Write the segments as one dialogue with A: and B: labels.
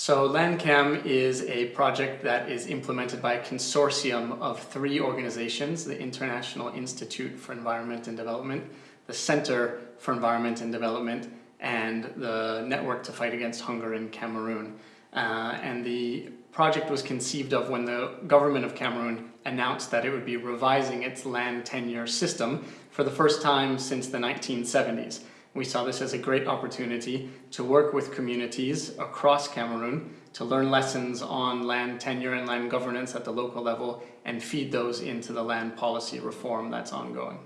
A: So LandCam is a project that is implemented by a consortium of three organizations, the International Institute for Environment and Development, the Center for Environment and Development, and the Network to Fight Against Hunger in Cameroon. Uh, and the project was conceived of when the government of Cameroon announced that it would be revising its land tenure system for the first time since the 1970s. We saw this as a great opportunity to work with communities across Cameroon to learn lessons on land tenure and land governance at the local level and feed those into the land policy reform that's ongoing.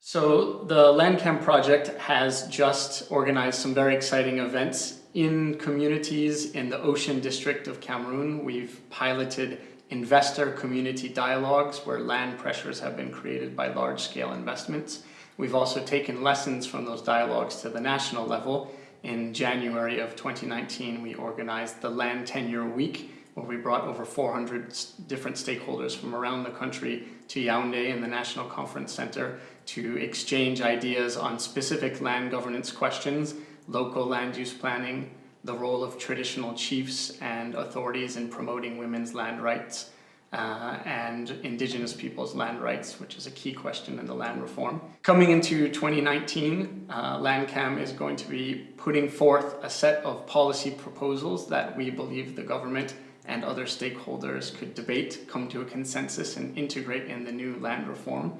A: So the LandCam project has just organized some very exciting events in communities in the Ocean District of Cameroon. We've piloted investor community dialogues where land pressures have been created by large-scale investments. We've also taken lessons from those dialogues to the national level. In January of 2019, we organized the Land Tenure Week, where we brought over 400 different stakeholders from around the country to Yaoundé in the National Conference Center to exchange ideas on specific land governance questions, local land use planning, the role of traditional chiefs and authorities in promoting women's land rights uh, and indigenous people's land rights, which is a key question in the land reform. Coming into 2019, uh, LandCam is going to be putting forth a set of policy proposals that we believe the government and other stakeholders could debate, come to a consensus and integrate in the new land reform.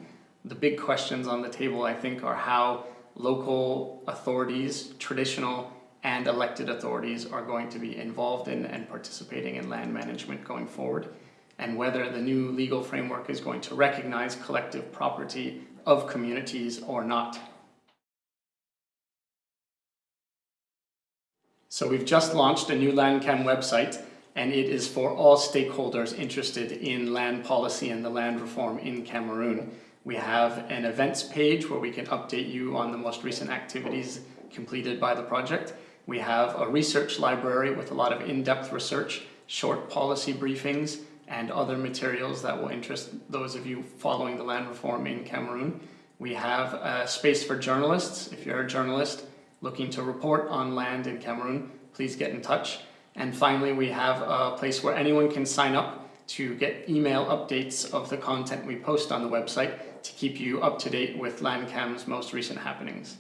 A: The big questions on the table, I think, are how local authorities, traditional and elected authorities are going to be involved in and participating in land management going forward and whether the new legal framework is going to recognize collective property of communities or not. So we've just launched a new LandCam website and it is for all stakeholders interested in land policy and the land reform in Cameroon. We have an events page where we can update you on the most recent activities completed by the project. We have a research library with a lot of in-depth research, short policy briefings, and other materials that will interest those of you following the land reform in Cameroon. We have a space for journalists. If you're a journalist looking to report on land in Cameroon, please get in touch. And finally, we have a place where anyone can sign up to get email updates of the content we post on the website to keep you up to date with LandCam's most recent happenings.